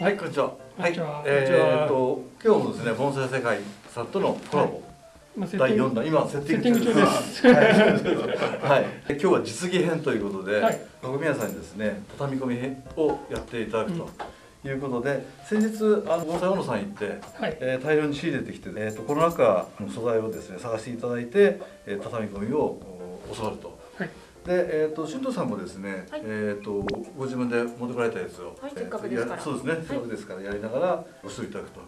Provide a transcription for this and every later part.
はい、こんにちは。は。はい、えーっと今日もですね、盆栽世界さんとのコラボ、第ィン4弾、今セッティング中です。はい、はい、今日は実技編ということで、はい。鏡屋さんにですね、畳み込み編をやっていただくと。いうことで先日あの盆栽小野さん行って、はい。えー大量に仕入れてきて、えー、とこの中の素材をですね探していただいて、えー畳み込みをお教わると。はい。で、えー、と俊斗さんもですね、はい。えー、とご自分で持ってこられたやつを、はいえーとせっかくですから。やそうですね、せっかくですからやりながらご指導いただくと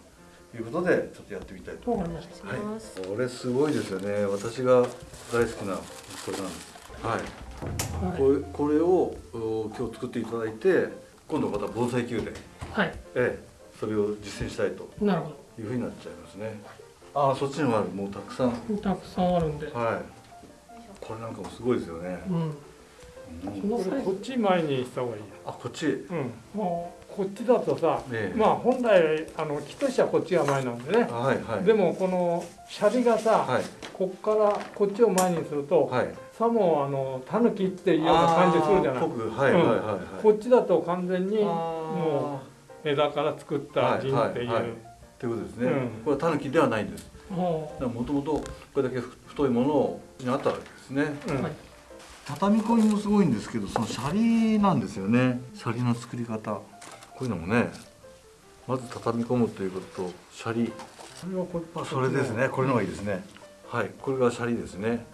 いうことでちょっとやってみたいとわかりました。はい。ますこれすごいですよね。私が大好きなこれなんです。はい。はい。これこれをお今日作っていただいて今度また防災宮殿。はい。ええ。それを実践したいとなるほいうふうになっちゃいますね。ああそっちにもある。もうたくさん。はいど。たくさんあるんで。これなんかもすごいですよね、うん。うん。こっち前にした方がいいよ。あこっち？うん。もうこっちだとさ、ええ。まあ本来あの木としてはこっちが前なんでね。はいはい。でもこのシャリがさ、はい。こっからこっちを前にすると、はい。さもあのタヌキっていうような感じするじゃない。はいはいはいはい、こっちだと完全にもう枝から作った陣っていう。はいはいはい。ということですね、うん。これはタヌキではないんです。ももともとこれだけ太いものにあったわけですね。うん。はい。畳み込みもすごいんですけどそのシャリなんですよね。シャリの作り方。こういうのもねまず畳み込むということとシャリ。それはこあそれですね。これのがいいですね。はい。これがシャリですね。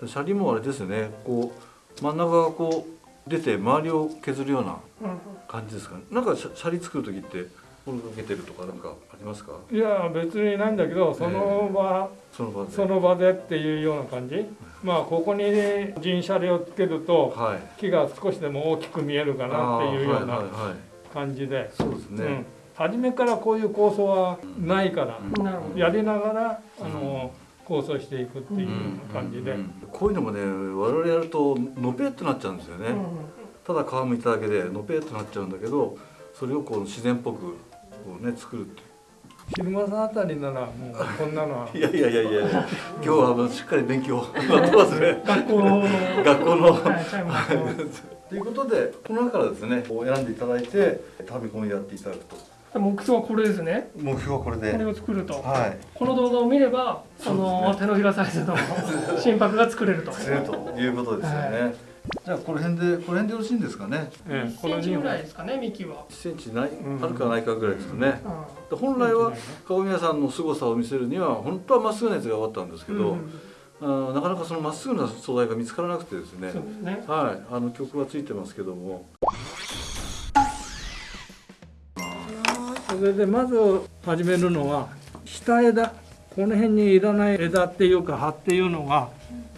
でシャリもあれですよね。こう真ん中がこう出て周りを削るようなう。うん。感じですかね。なんかシャリ作る時ってこれかけてるとかなんかありますか？いや別にないんだけどその場、その場で。その場でっていうような感じ？まあここに陣シャリをつけると。はい。木が少しでも大きく見えるかなっていうような感じで、そうですね、うん、初めからこういう構想はないから。やりながらあの構想していくっていう感じで、うん。こういうのもね我々やるとのぺっとなっちゃうんですよね、うん。うん。ただ皮むいただけでのぺっとなっちゃうんだけどそれをこう自然っぽくこうね作るって昼間さんあたりならもうこんなのは。いやいやいやいや今日はあのしっかり勉強。やってますね。学校の。学校の。ということでこの中からですねこう選んでいただいて食べ込みやっていただくと。目標はこれですね。目標はこれで。これを作ると。はい。この動画を見れば、その手のひらサイズの 心拍が作れると。作れるということですよね、じゃあこの辺でこの辺でよろしいんですかね？ええ1センチぐらいですかね、幹は。1センチない、うん。あるかないかぐらいですかね、うで本来は顔宮さんの凄さを見せるには本当はまっすぐなやつが終わったんですけん。ど、うん。あーなかなかそのまっすぐな素材が見つからなくてですね。そうですね。はい。あの曲はついてますけども。それでまず始めるのは下枝。この辺にいらない枝っていうか葉っていうのが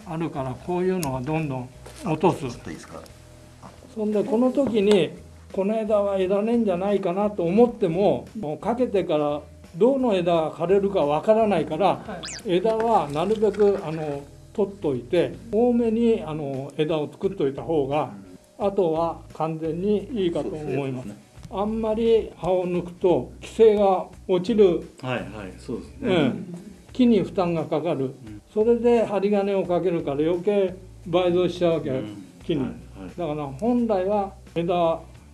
あるからこういうのはどんどん落とす。いいですか？そんでこの時にこの枝はいらねえんじゃないかなと思ってももうかけてからどの枝が枯れるかわからないからはい。枝はなるべくあの取っといて多めにあの枝を作っといた方があとは完全にいいかと思います。あんまり葉を抜くと規制が落ちる、はいはいそうですうね、ん、木に負担がかかる。それで針金をかけるから余計倍増しちゃうわけ、うん木に。はいはい。だから本来は枝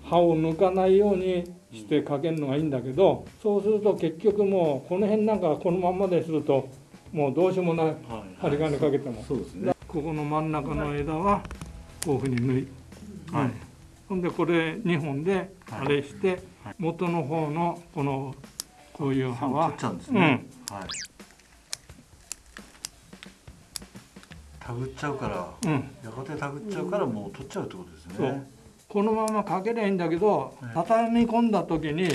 葉を抜かないようにしてかけるのがいいんだけどそうすると結局もうこの辺なんかこのまんまでするともうどうしようもない。はい針金かけても。そうですね。ここの真ん中の枝はこういうふうに縫い、はい。うんほんでこれ2本ではい。あれしてはい。元の方のこのこういう葉は。取っちゃうんですね、うん。はいたぐっちゃうからうん。やがてたぐっちゃうからもう取っちゃうってことですそう。ねこのままかけりゃいいんだけどはい畳み込んだ時に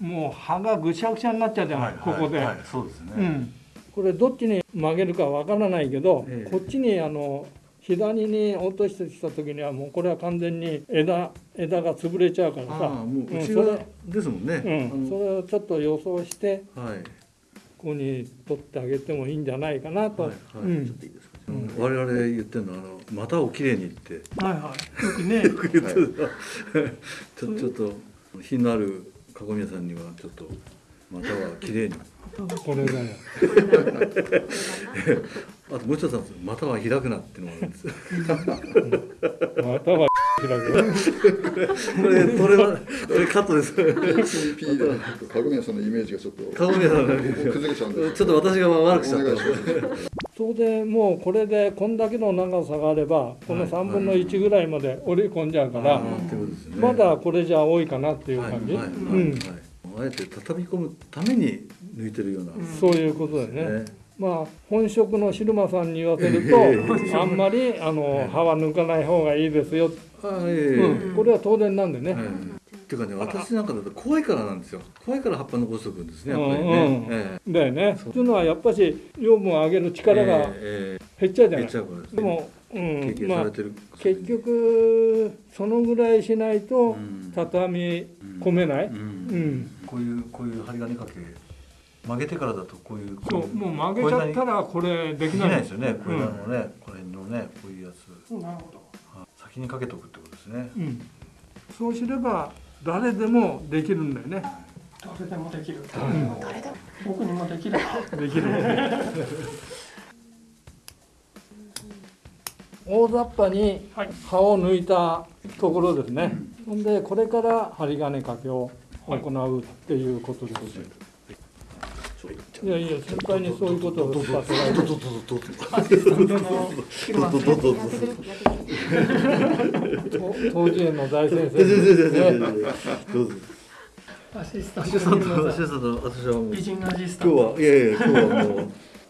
もう葉がぐしゃぐしゃになっちゃうじゃない、ここで。はい。はいそうですね、うん、これどっちに曲げるかわからないけど、ええ。こっちにあの左に落としてきた時にはもうこれは完全に枝枝が潰れちゃうからさ。もううん内側それですもんね、うん、それをちょっと予想してはい。ここに取ってあげてもいいんじゃないかなと、はいはい、うん。ちょっといいですか、我々言ってるのはあの股をきれいにって。はいはい。よくね。よく言ってる、ちょちょっと品のある籠宮さんにはちょっと股はきれいに。これだよ あともう一つなんですよ股は開くなっていうのがあるんです。よまたは開く。これこれはこれカットです。ピーで籠宮さんのイメージがちょっと鏡宮さんの崩れちゃうんでちょっと私が悪くしちゃったそれでもうこれでこんだけの長さがあればこのはい。3分の1ぐらいまで折り込んじゃうから、まだこれじゃ多いかなっていうはい感じ、うん、はいあえて畳み込むために抜いてるような、そういうことでね。ね。まあ本職のシルマさんに言わせるとあんまりあの葉は抜かない方がいいですよ、うん、これは当然なんでね、はいっていうかね私なんかだと怖いからなんですよ。怖いから葉っぱ残しておくんですねやっぱりね、うんうん。えだよね。普通のはやっぱし養分を上げるえ力がえ減っちゃうじゃない、え減っちゃうからですね。でも、うん。経験まあされてる、結局そのぐらいしないとうん。畳み込めない、うん。うん。こういうこういう針金掛け曲げてからだとこういうそう。もう曲げちゃったらこれででききない。ないですよね。これらのね、これのねこういうやつ。なるほど。あ先にかけとくってことですね。うん、そうすれば誰でもできるんだよね。誰でもできる。ん。僕にもできるできる。大雑把にはい葉を抜いたところですね、ほんでこれから針金掛けを行うっていうことです、い、やいや先輩にそういうことをさせられて当時園の大先生どうぞ。どうぞねどうぞアシスタンアトシスタントアシスタント私はもう美人アシスタント今日はいやいや今日はもう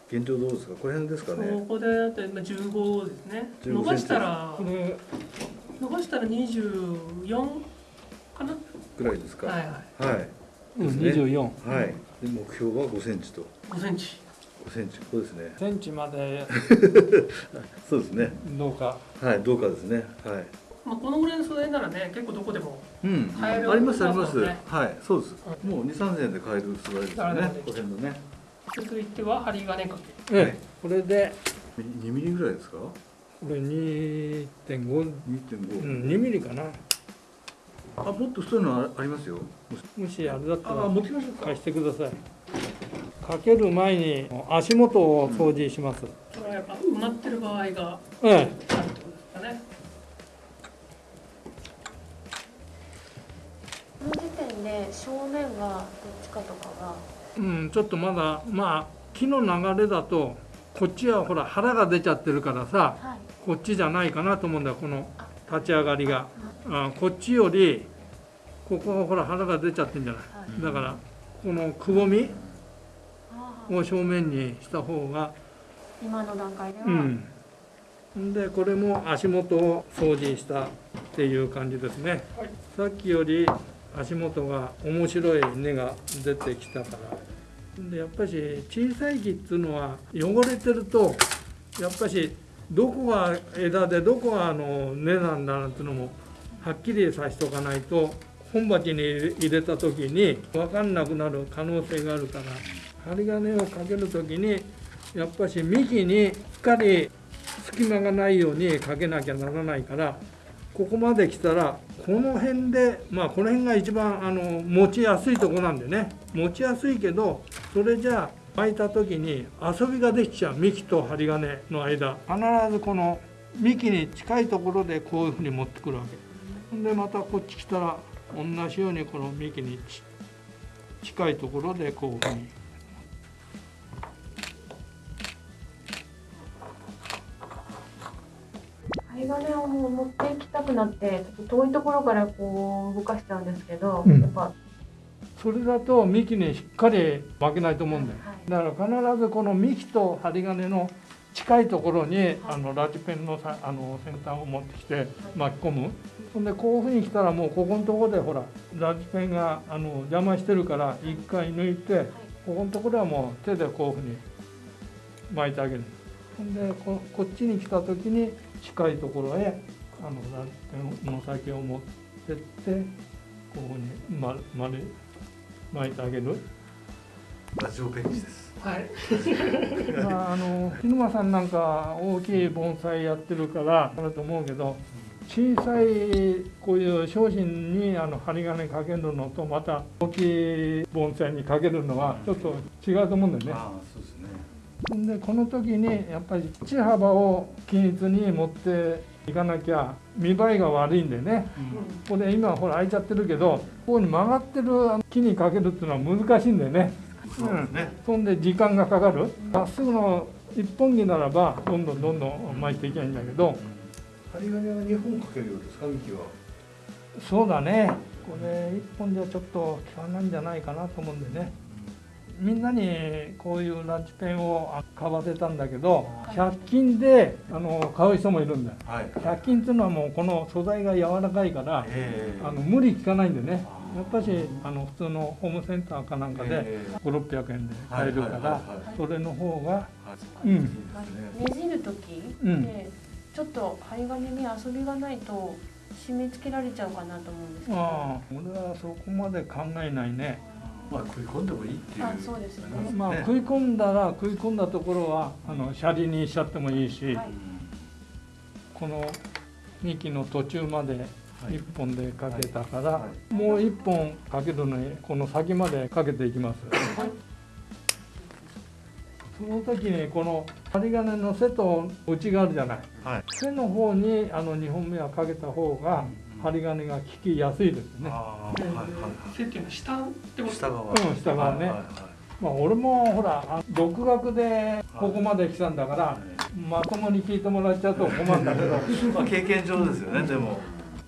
現状どうですかこの辺ですかねここでだってまあ15ですね伸ばしたらこれ伸ばしたら24かなぐらいですかはいはいはいうんですね24はいで目標は5センチと5センチ5センチここですねセンチまでそう。ですねどう。かはいどうかですね。はい。まあこのぐらいの素材ならね結構どこでもうん。買えるありますあります。ね。はいそうです。もう2 3千円で買える素材ですね。この辺のね。続いては針金掛け。ええ、はいこれで2ミリぐらいですか？これ2.5 2.5、うん、2ミリかな。あもっと太いのあありますよ。もしあれだったらあ持ってきましょうか。貸してください。かける前に足元を掃除します、それはやっぱ埋まってる場合がええあるってことですかねこの時点で正面はどっちかとかが。うん、ちょっとまだまあ木の流れだとこっちはほら腹が出ちゃってるからさはい。こっちじゃないかなと思うんだよこの立ち上がりが。あ。こっちよりここはほら腹が出ちゃってるんじゃない？はい。だからこのくぼみを正面にした方が今の段階では、うん。んでこれも足元を掃除したっていう感じですね、さっきより足元が面白い根が出てきたから。でやっぱし小さい木っていうのは汚れてるとやっぱしどこが枝でどこがあの根なんだなんていうのもはっきりさしとかないと本鉢に入れた時に分かんなくなる可能性があるから針金をかける時にやっぱし幹にしっかり隙間がないようにかけなきゃならないからここまで来たらこの辺でまあこの辺が一番あの持ちやすいとこなんでね。持ちやすいけどそれじゃあ巻いた時に遊びができちゃう。幹と針金の間。必ずこの幹に近いところでこういうふうに持ってくるわけ。ほんでまたこっち来たら同じようにこの幹に近いところでこういうふうに針金をもう持っていきたくなってちょっと遠いところからこう動かしちゃうんですけど、うん。やっぱ、それだと幹にしっかり巻けないと思うんだよ。はい、だから必ずこの幹と針金の近いところにあのラジペンのさあの先端を持ってきて巻き込む。ほんでこういうふうに来たらもうここのところでほらラジペンがあの邪魔してるから一回抜いてここのところはもう手でこういうふうに巻いてあげる。ほんでここっちに来た時に近いところへあのラジペンの先を持ってってこういうふうに丸丸巻いてあげる。ラジオペンチですはい まあ、あの日沼さんなんか大きい盆栽やってるからあると思うけど小さいこういう商品にあの針金かけるのとまた大きい盆栽にかけるのはちょっと違うと思うんだよね。ああそうですねでこの時にやっぱり地幅を均一に持っていかなきゃ見栄えが悪いんでね。これ今ほら開いちゃってるけどここに曲がってる木にかけるっていうのは難しいんでね。そうですね、そんで時間がかかる。まっすぐの一本木ならばどんどんどんどん巻いていけばいいんだけど。針金は2本かけるようですか幹は。そうだね。これ一本じゃちょっと効かないんじゃないかなと思うんでねみんなにこういうランチペンを買わせたんだけど100均であの買う人もいるんだ。よはい。100均っていうのはもうこの素材が柔らかいからええあの無理効かないんでね。やっぱしあの普通のホームセンターかなんかでええ5600円で買えるからはいはいはいはい。それの方がはい。うん。ねねじる時うんでちょっと針金に遊びがないと締め付けられちゃうかなと思うんですけど。ああ俺はそこまで考えないねまあ食い込んでもいいっていうあそうですね。まあね食い込んだら食い込んだところはあのシャリにしちゃってもいいし、はい。この幹の途中まではい。1本でかけたから、はもう1本かけるのにこの先までかけていきます。その時にこの針金の背と内があるじゃない。はい。背の方にあの2本目はかけた方が針金が効きやすいですね。ああはいはい背っていうのは下ってこと？はい下側。うん下側ね。はいはいはい。まあ俺もほらあ独学でここまで来たんだからまともに聞いてもらっちゃうと困るんだけど、まあ経験上ですよねでも。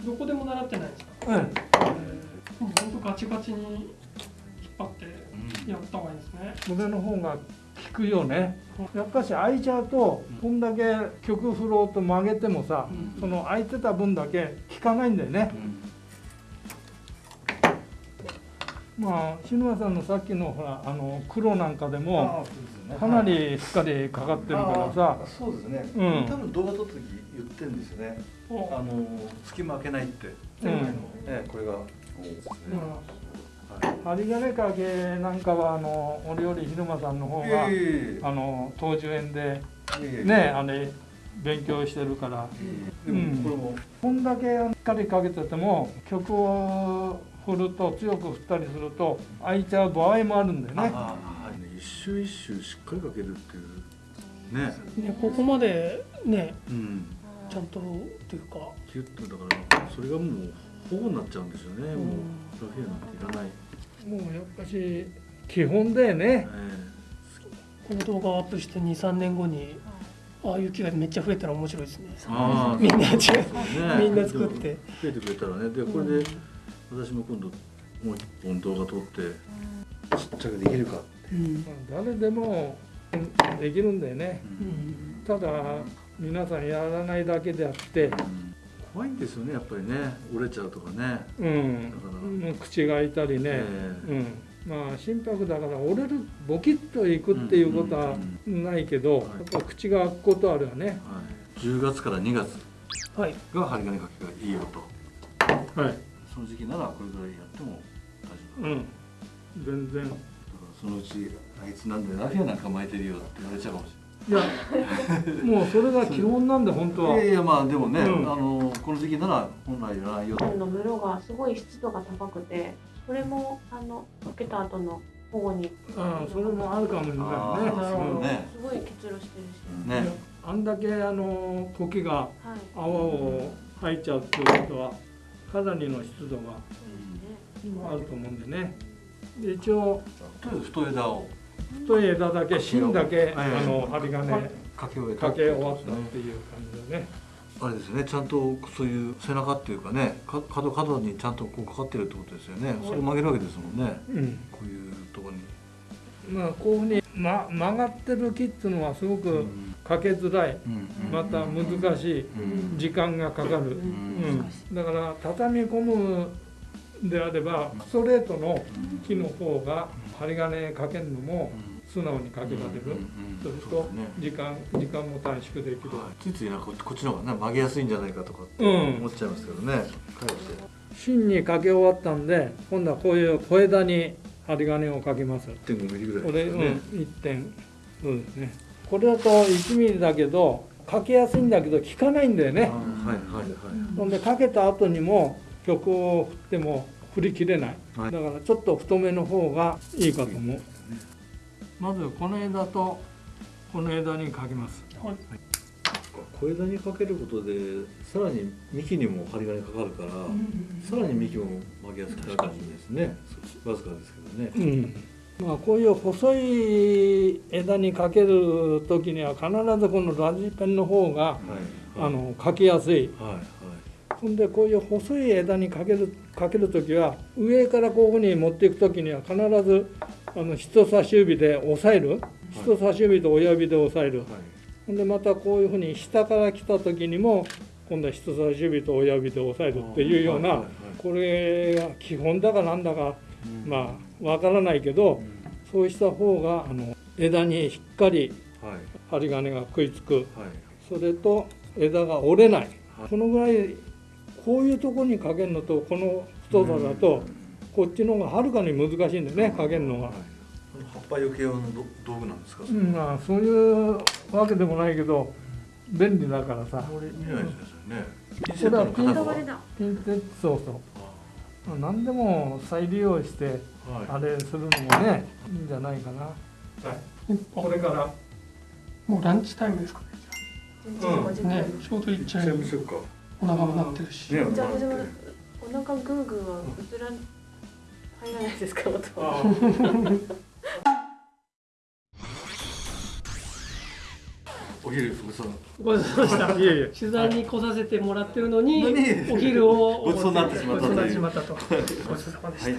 どこでも習ってないんですか？うん、もう本当ガチガチに引っ張ってやった方がいいですね。それの方が効くよね。やっぱし開いちゃうとこんだけ曲振ろうと曲げてもさ、うん。その開いてた分だけ効かないんだよね、まあ篠間さんのさっきのほらあの黒なんかでもかなりしっかりかかってるからさ。あーそうですね、うん。多分動画撮った時言ってるんですよね。おあの隙間開けないって、うん。ねこれが。ですね。まあ針金かけなんかはあの俺より昼間さんの方いがやいやいやあの東樹園でいやいやねあれ勉強してるから。でもこれも、こんだけしっかりかけてても曲を振ると強く振ったりすると開いちゃう場合もあるんだよね。ああはいね一周一周しっかりかけるっていうね。ねここまでねうん。ちゃんとっていうか。キュッとだからそれがもう保護になっちゃうんですよね、もうラフィアなんていらない、もうやっぱし基本だよね。この動画をアップして23年後にああいう木がめっちゃ増えたら面白いですね。ああみんな違うそうね。みんな作って。増えてくれたらね。でこれで私も今度もう一本動画撮ってちっちゃくできるかって。うん。誰でもできるんだよね。うん。ただ皆さんやらないだけであって、うん怖いんですよねやっぱりね。折れちゃうとかね。うん。だから、もう口が開いたりね。えうん、まあ心拍だから折れるボキッといくっていうことはないけど、やっぱ口が開くことあるよね。はい、10月から2月はい。が針金かけがいいよと。はい。その時期ならこれぐらいやっても大丈夫。うん。全然。そのうちあいつなんでラフィアなんか巻いてるよって言われちゃうかもしいや、もうそれが基本なんで本当は。いいやいやまあでもね、うん。あのこの時期なら本来いらないよと。本の室がすごい湿度が高くてそれもあのかけた後の保護に。ああ、それもあるかもしれないね。あーなるほどそうね。すごい結露してるし、うんね。あんだけあの苔がはい。泡を吐いちゃうっていうことは、かなりの湿度があると思うんでね。で一応とりあえず太い枝を太い枝だけ芯だけあはいの針金かけ終終わったっていう感じでね。あれですね。ちゃんとそういう背中っていうかねか角角にちゃんとこうかかってるってことですよね、それを曲げるわけですもんね。うん。こういうところに、まあこういうふうに、ま、曲がってる木っていうのはすごくうん。かけづらい。うんまた難しい。うん。時間がかかる。うん。うん、だから畳み込むであればストレートの木の方が針金かけるのも素直にかけられる、そうすると時間時間も短縮できる、ついついなんかここっちの方がね曲げやすいんじゃないかとか思っちゃいますけどね、かえって。芯にかけ終わったんで今度はこういう小枝に針金をかけます。1.5ミリぐらいこれ、うん、ですよね、1点。そうですね。これだと1ミリだけどかけやすいんだけど効かないんだよね。はいはいはい。ほんでかけた後にも曲を振っても振り切れない、はい。だからちょっと太めの方がいいかと思う、まずこの枝とこの枝にかけます。はい。小枝にかけることでさらに幹にも針金かかるから、さらに幹も曲げやすくなるかもしれないですね。わずかですけどね。うん。まあこういう細い枝にかける時には必ずこのラジペンの方がはい。あのかきやすい。はい。はい。ほんでこういう細い枝にかけるかける時は上からこういうふうに持っていく時には必ずあの人差し指で押さえる。人差し指と親指で押さえる。はい。ほんでまたこういうふうに下から来た時にも今度は人差し指と親指で押さえるっていうようなはいはいはいこれが基本だかなんだかうん。まあわからないけどそうした方があの枝にしっかりはい。針金が食いつく。はい。それと枝が折れない。はい。このぐらいこういうところにかけるのとこの太さだとこっちの方がはるかに難しいんだよねかけるのが。葉っぱよけ用のど道具なんですか、うんまあそういうわけでもないけど便利だからさ。これ見ないですよね。ピンこれはピン片方だピンセットそうそう。まあ何でも再利用してはい。あれするのもねいいんじゃないかな。これからもうランチタイムですかね。全然ねちょうどいっちゃいしようかお腹も鳴ってるし、ねじゃあ私もお腹グーグーは映ら入らないですか音あお昼ごちそう。ごちでした。いえいえ。取材に来させてもらってるのに何？お昼をごちそうになってしまったとごちそうになってしまったと。ごちそうさまでした、はい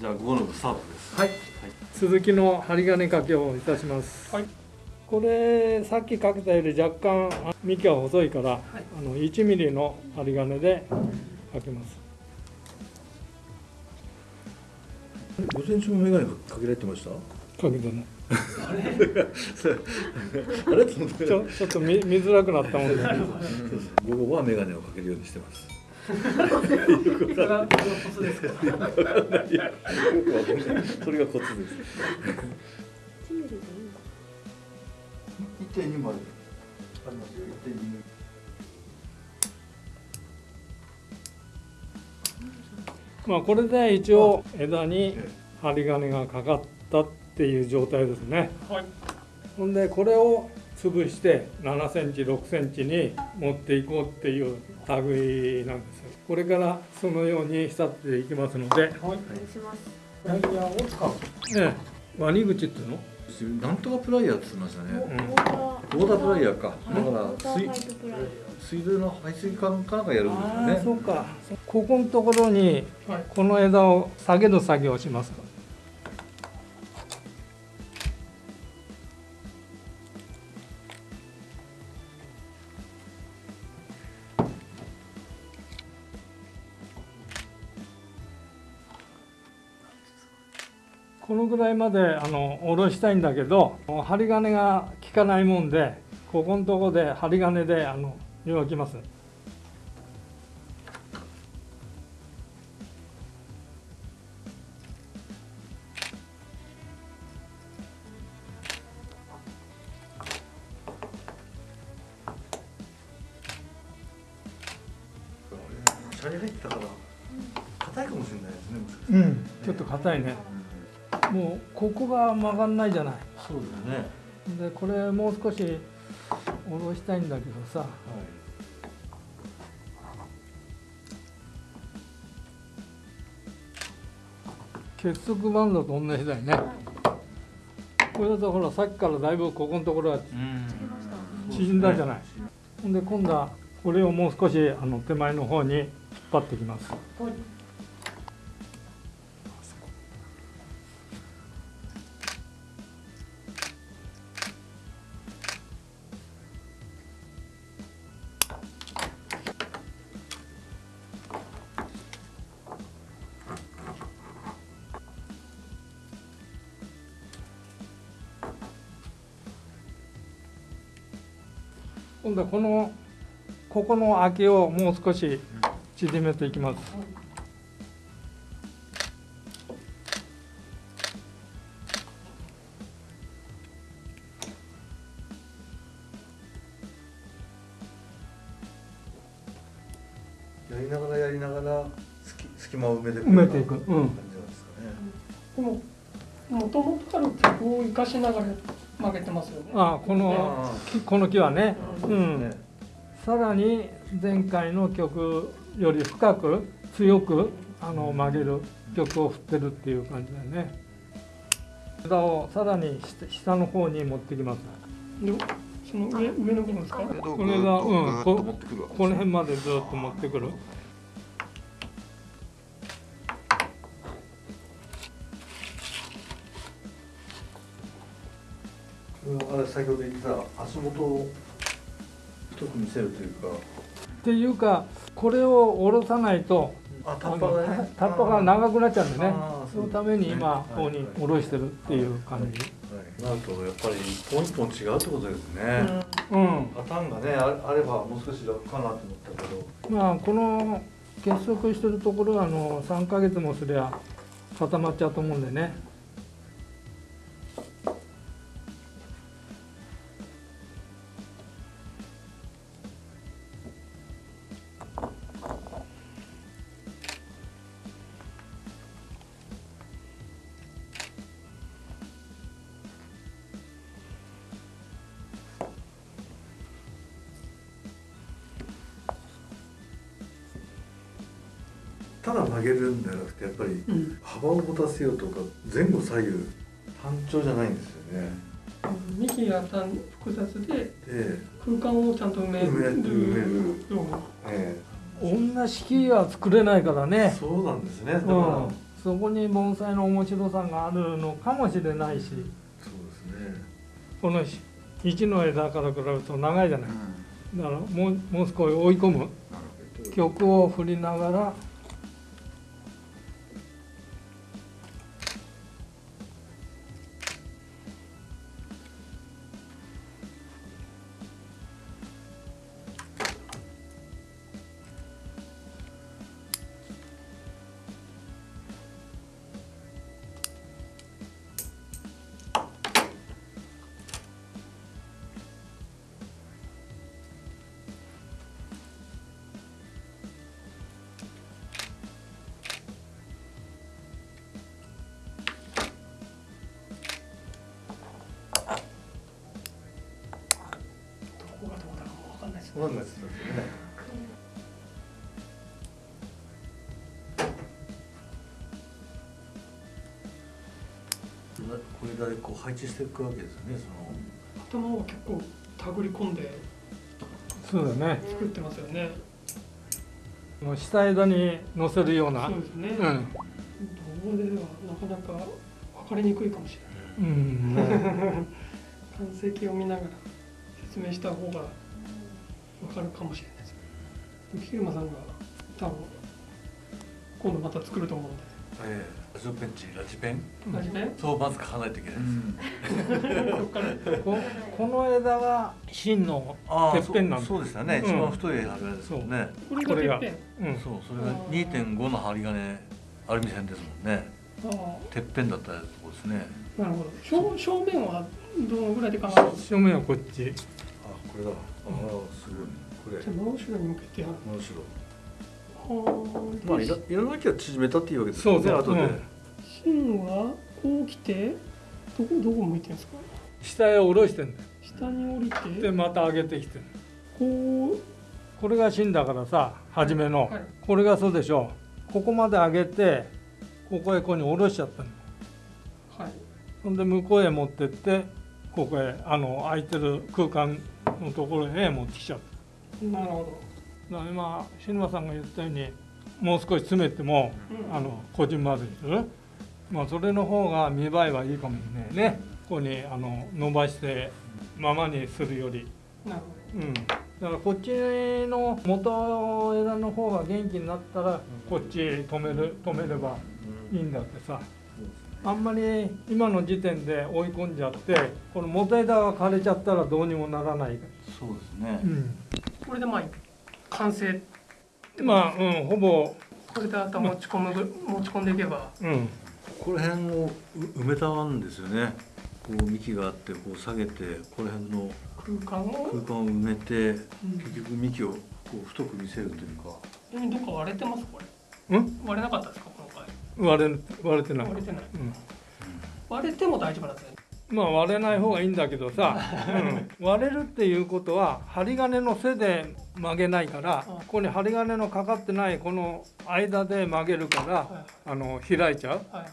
じゃあ午後の部スタートです。はい。続きの針金掛けをいたします、はいこれさっきかけたより若干あ幹が細いから、あの1ミリの針金でかけます。午前中も眼鏡かけられてました？かけてねあれ？と思ってちょちょっと見見づらくなったもんで。午後は眼鏡をかけるようにしてます。それがコツです1.2までありますよ1.2まあこれで一応枝に針金がかかったっていう状態ですね。はい。ほんでこれを潰して7センチ6センチに持っていこうっていう類なんですよ。これからそのように仕立てていきますので、はい。お願いします。ワニ口っていうの？なんとかプライヤーって言ってましたね。ウォータープライヤーか。だから水水道の排水管かなんかやるんですよね。そうか。ここのところにはい。この枝を下げる作業をしますこのぐらいまであの下ろしたいんだけど針金が効かないもんでここのとこで針金であの湯沸きます。曲がんないじゃない。そうですね。でこれもう少し下ろしたいんだけどさ。はい結束バンドと同じだよね。これだとほらさっきからだいぶここのところはうん。縮んだじゃない。ほんで今度はこれをもう少しあの手前の方に引っ張ってきます今度はこのここの空きをもう少し縮めていきます。やりながらやりながら隙隙間を埋めていく埋めていく。うん。感じなんですかねでももともとある曲を生かしながらや曲げてますよねあこの木この木はね、うん。ねさらに前回の曲より深く強くあの曲げる曲を振ってるっていう感じだよね。枝をさらに下下の方に持ってきます。でその上上の部分ですか？これがうんぐーっと持ってくるわけこの辺までずっと持ってくる。あれ先ほど言ってた足元を太く見せるというか。っていうかこれを下ろさないとああのタッパが長くなっちゃうんでね。そのために今ここに下ろしてるっていう感じ。なるとやっぱり一本一本違うってことですね、うんパターンがねああればもう少し楽かなと思ったけどまあこの結束してるところはあの3ヶ月もすりゃ固まっちゃうと思うんでねただ曲げるんじゃなくてやっぱりうん。幅を持たせようとか前後左右単調じゃないんですよね。幹が単複雑でで、空間をちゃんと埋める。埋める埋める。ようなえ同じ木は作れないからえね。そうなんですね。だから、うん。そこに盆栽の面白さがあるのかもしれないし。そうですね。この1の枝から比べると長いじゃない。うん。だからもうもう少し追い込む。曲を振りながらわかんないですよね。これでこう配置していくわけですよね。その。頭を結構手繰り込んで。そうだね。作ってますよね。もう下枝に乗せるような。そうですね、うん。動画ではなかなか分かりにくいかもしれない。うん。ね完成形を見ながら説明した方が分かるかもしれないです木車さんが多分今度また作ると思うんで。ええラジオペンチラジペン？同じねそうまず書かないといけないです、そっから。ここの枝が芯のああてっぺんなんだそうそうでしたね、うん。一番太い針金ですもんね。これこれが。がてっぺんうん。そうそれが2.5の針金アルミ線ですもんね。あてっぺんだったとこですね。あなるほど。正正面はどのぐらいで考える正面はこっち。あこれだああすごいこれ。じゃあ真後ろに向けてやる。面白いはまあいらいらなきゃ縮めたっていうわけですそうそう後で、うん。芯はこう来てどこどこ向いてるんですか？下へ下ろしてんだよ。下に降りて。でまた上げてきてるこう。これが芯だからさ初めの、はいこれがそうでしょここまで上げてここへここに下ろしちゃったの。はい。ほんで向こうへ持ってってここへあの空いてる空間のところへ持ってきちゃった。なるほだから今篠間さんが言ったようにもう少し詰めてもど、うん。あのこじんまずにする、まあ、それの方が見栄えはいいかもしれないね。ここにあの伸ばしてままにするより、なるうん、だからこっちの元枝の方が元気になったらこっち止める止めればいいんだってさあんまり今の時点で追い込んじゃってこの元枝が枯れちゃったらどうにもならない、そうですね、うん、これでまあ完成まあうんほぼこれであとは持ち込むぐ持ち込んでいけば。うん。ここら辺をう埋めたんですよね。こう幹があってこう下げてこの辺の空間を？空間を埋めてうん。結局幹をこう太く見せるというか。ちなみにどっか割れてます？これ。うん？割れなかったですか？割れ割れてない。割れてない。うん。割れても大丈夫なんですね。まあ割れない方がいいんだけどさ、うん。割れるっていうことは針金の背で曲げないからうん。ここに針金のかかってないこの間で曲げるからはあの開いちゃう。い。はい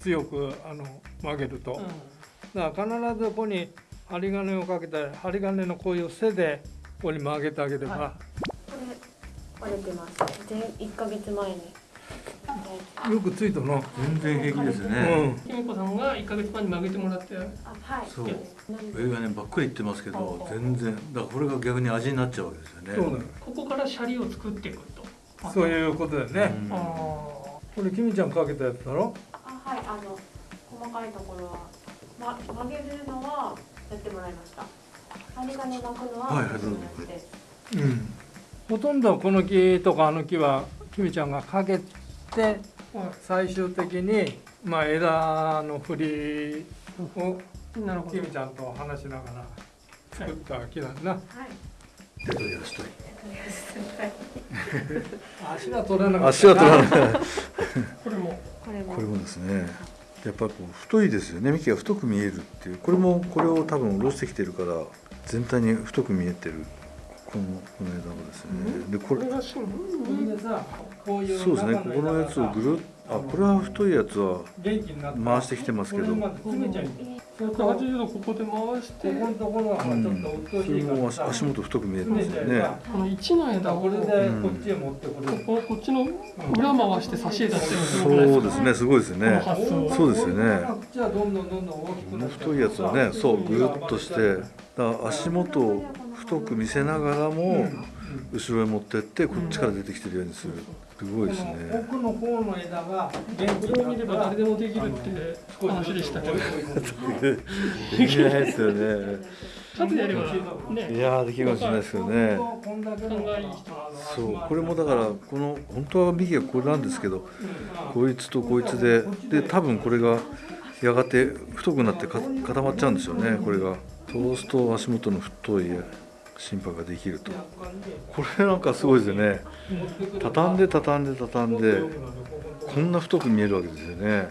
強くあの曲げると。うだから必ずここに針金をかけて針金のこういう背でここに曲げてあげれば、はこれ割れてます。前1ヶ月前によくついたの。全然平気ですね、きみこさんが1ヶ月前に曲げてもらって。あはい。そう。上がねばっくりいってますけど全然。だからこれが逆に味になっちゃうわけですよね。そうだよ。ここからシャリを作っていくと？そういうことだよね。うん。あこれきみちゃんかけたやつだろ？あはい。あの細かいところは、ま、曲げるのはやってもらいました。針金巻くのははいはい私のやつですうん。ほとんどこの木とかあの木はきみちゃんがかけてーはい最終的にまあ枝の振りをきみちゃんと話しながら作った木だな。はい。手取り足取り足が取れなかった。足は取らないこれも。これも。これもですね。やっぱこう太いですよね。幹が太く見えるっていう。これもこれを多分下ろしてきてるから全体に太く見えてるこのこの枝もですね。でこれこれがしんこれでさこういうそうですね。ここのやつをぐるっあこれは太いやつは回してきてますけど。これまで詰めちゃいそうするとこ180度ここで回してこのところがちょっとうんうっそれとしいからも足足元太く見えてますよね。この1の枝をこれでここっちへ持ってこれる。ここっちの裏回して差し枝ってそうですね。すごいですよね。そうですよね。じゃあどんどんどんどん大きくこのなって。太いやつをねそうぐるっとしてだから足元を太く見せながらも後ろへ持ってってこっちから出てきてるようにする。すごいですね。奥の方の枝がこれを見れば誰でもできるって話でしたけど。できないですよね。ちゃんとやればね。いやーできるかもしれないですけどねそうこれもだからこの本当は右がこれなんですけどこいつとこいつでで多分これがやがて太くなってか固まっちゃうんですよねこれが。そうすると足元の太い心拍ができると。これなんかすごいですよね。畳んで畳んで畳んでこんな太く見えるわけですよね。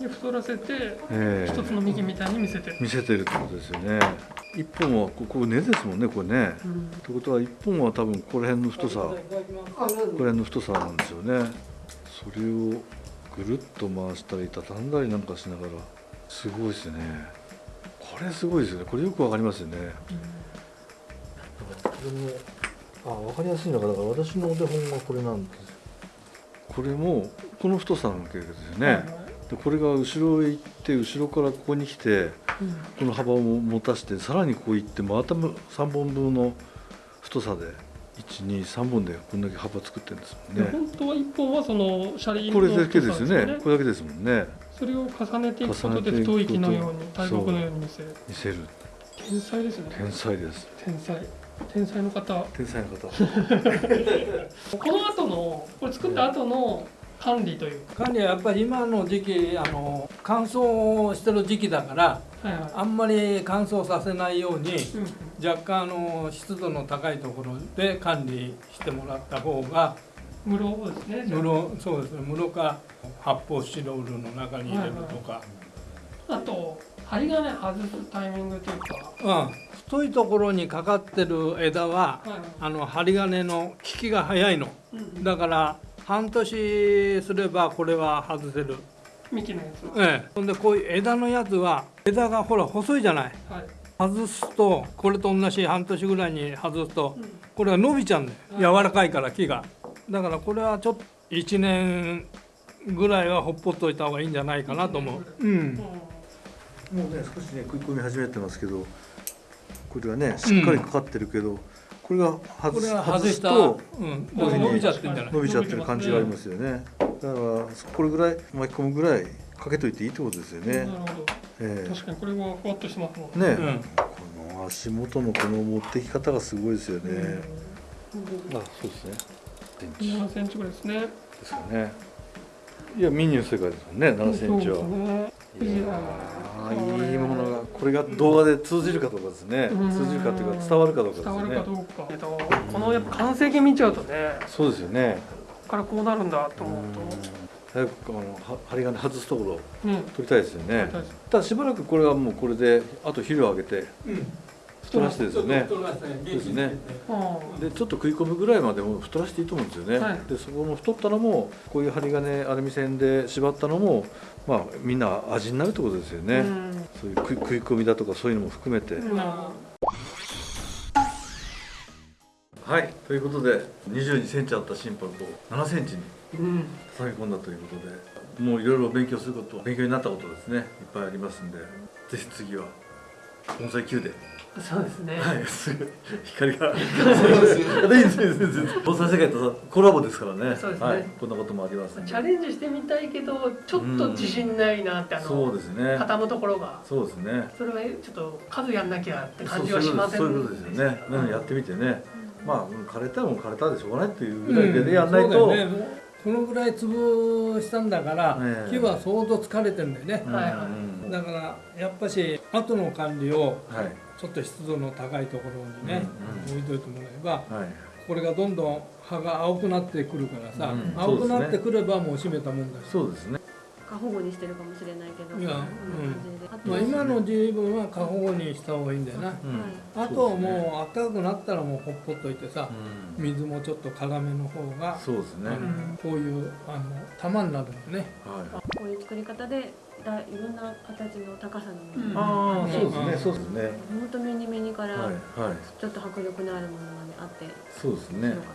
で太らせてえ一つの幹みたいに見せて見せてるってことですよね。一本はここ根ですもんねこれね。ってことは一本は多分ここら辺の太さここら辺の太さなんですよね。それをぐるっと回したり畳んだりなんかしながらすごいですね。これすごいですよね。これよくわかりますよね、これもあわかりやすいのがだから私のお手本がこれなんです。よこれもこの太さなわけですよね、でこれが後ろへ行って後ろからここに来てこの幅を持たせてさらにこう行ってまた3本分の太さで123本でこんだけ幅作ってるんですもんね。で本当は一本はその車輪これだけですよね。これだけですもんね。それを重ねていくことで太い木のように大木のように見せる。見せる。天才ですね。天才です。天才天才の方。天才の方。この後のこれ作った後の管理という。か管理はやっぱり今の時期あの乾燥してる時期だからはいはい。あんまり乾燥させないようにうん若干あの湿度の高いところで管理してもらった方が室ですね室そうですね室か発泡スチロールの中に入れるとか、あと針金外すタイミングというか。うん、太いところにかかってる枝ははい。はいあの針金の効きが早いの。うんだから半年すればこれは外せる。幹のやつは。ええ。ほんでこういう枝のやつは枝がほら細いじゃない。はい。外すとこれと同じ半年ぐらいに外すとうん。これが伸びちゃうんだよ。柔らかいから木が。だからこれはちょっと1年ぐらいはほっぽっといた方がいいんじゃないかなと思う。うん。うんもうね少しね食い込み始めてますけどこれはねしっかりかかってるけど、これが外すこれは外したとうん、伸びちゃってんじゃない？伸びちゃってる感じがありますよね。だからこれぐらい巻き込むぐらいかけといていいってことですよね。なる、ほど。ええ。確かにこれはふわっとしてますもんね。ね、うん。この足元のこの持ってき方がすごいですよね、あそうですね。センチ7センチぐらいですね。ですかねいやミニの世界ですもんね7センチは、ね。いやーいいものがこれが動画で通じるかどうかですね。うん。通じるかというか伝わるかどうかです伝わよねるかどうか。えっとこのやっぱ完成形見ちゃうとねそうですよね。ここからこうなるんだと思うと。早くあのは針金外すところをうん。取りたいですよね。ただしばらくこれはもうこれであと肥料をあげて。うん太らしてですよね。ですね。あでちょっと食い込むぐらいまでも太らしていいと思うんですよね、はい。でそこの太ったのもこういう針金アルミ線で縛ったのもまあみんな味になるってことですよあね、うん。そういう食い込みだとかそういうのも含めて、まはい。ということで2 2センチあった心拍を7センチにあうん。下げ込んだということでもういろいろ勉強すること勉強になったことですね。いっぱいありますんでぜひ次は盆栽級でそうですねはい、すぐ光が。そうですよ。いいですいいですいいです。盆栽世界とコラボですからね。そうですねはい、こんなこともありますんで。チャレンジしてみたいけどちょっと自信ないなってあそうのですね。畳むところがそうですね。それはちょっと数やんなきゃって感じはしませんそういうことですよね。なのでやってみてね。まあうん枯れたらもう枯れたでしょうがないっていうぐらいでねやんないと。このぐらい潰したんだから、ええ木は相当疲れてんだよね、うんはいはいうんだからやっぱし後の管理をはいちょっと湿度の高いところにね、うん置いといてもらえばはい。これがどんどん葉が青くなってくるからさ、うん青くなってくればもう閉めたもんだし、そうですね。過保護にしてるかもしれないけどいやこんまあ、今の十分は過保護にした方がいいんだよな、うん。あともう暖かくなったらもうほっぽっといてさ、うん。水もちょっと辛めの方が、そうですね。こういうあの玉になるんだよねはい。こういう作り方でだいろんな形の高さのもうんのああ、うんそうですね。そうですね。本当目に目にからはいはい。ちょっと迫力のあるものまであってそうですね面白か。っ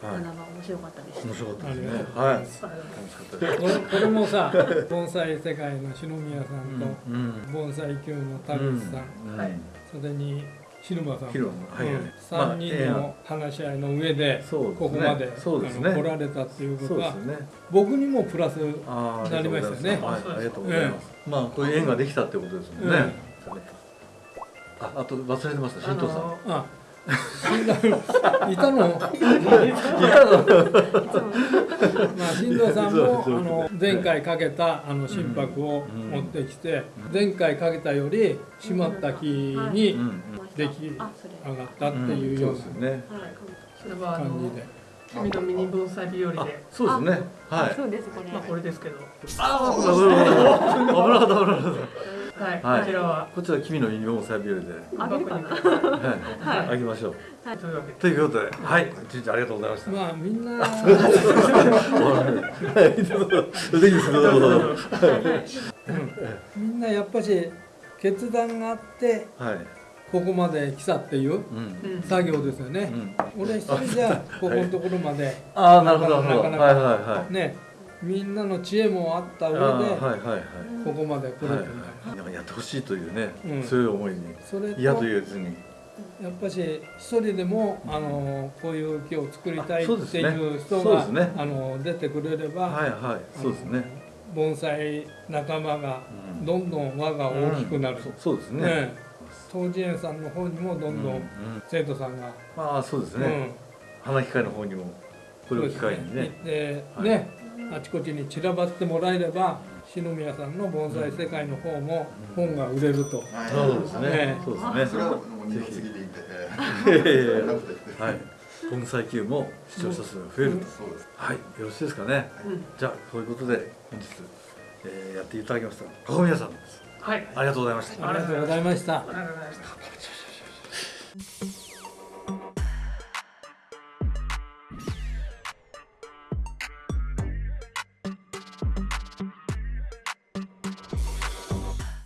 た、はい面白かったです面白かったですねはい。楽しかったです。これもさ盆栽世界の篠宮さんと、うん。盆栽級の田口さん、うんはいそれに篠間さん、広野はいはい。3人の話し合いの上でここまでそうですね。来られたっていうことはね。僕にもプラスああ、なりましたよねはい、ありがとうございます。まあ、こういう縁ができたってことですもんね。あ、あと忘れてました、新藤さん。ああ死ん。だいたの。まあ新藤さんもあの前回かけたあの心拍をうん持ってきて前回かけたより締まった木にうん。出来上がったっていうようそうですよね。はいそれはあのな感じで。君のミニ盆栽日和あで、そうですね。はい。そうですこれ、まあこれですけど、ああ、危なかった、危なかった。はい、はいこちらは？こちら君のユニフォームサービルで、あげるかな？はい、あげましょう。というわけで。ということで、はい、一日ありがとうございました。まあみんなはい、どうぞぜひどうぞどうぞ。みんなやっぱし決断があってはい。ここまで来たっていううん。うん作業ですよね。うん。俺一人じゃここのところまで。ああ、なるほど、なるほど。なかなかはい、はい、はい。ねみんなの知恵もあった上ではい、はい、はい。ここまで来るんだよはい、なんかやってほしいというね、うん。強い思いにそれと嫌やと言えずに。っぱし一人でもあのこういう木を作りたいっていう人がそうですね。あの出てくれれば、はいはい。そうですね。盆栽仲間がうん。どんどん輪が大きくなる、うん。そそうですね。ね当時園さんの方にもどんどうんうん。ん生徒さんが、まあそうですね、うん。花機械の方にもこれを機会にね。ではい。ねあちこちに散らばってもらえれば篠宮さんの盆栽世界の方も本が売れると、そうですね。ね。そうですね。それはもう二の次でいいんで、いやいやいや。えーなくてはい。盆栽球も視聴者数が増えると、そうです。はい。よろしいですかね。うんじゃあそういうことで本日、えーやっていただきました高宮さんですはい、ありがとうございました。ありがとうございました。ありがとうございました。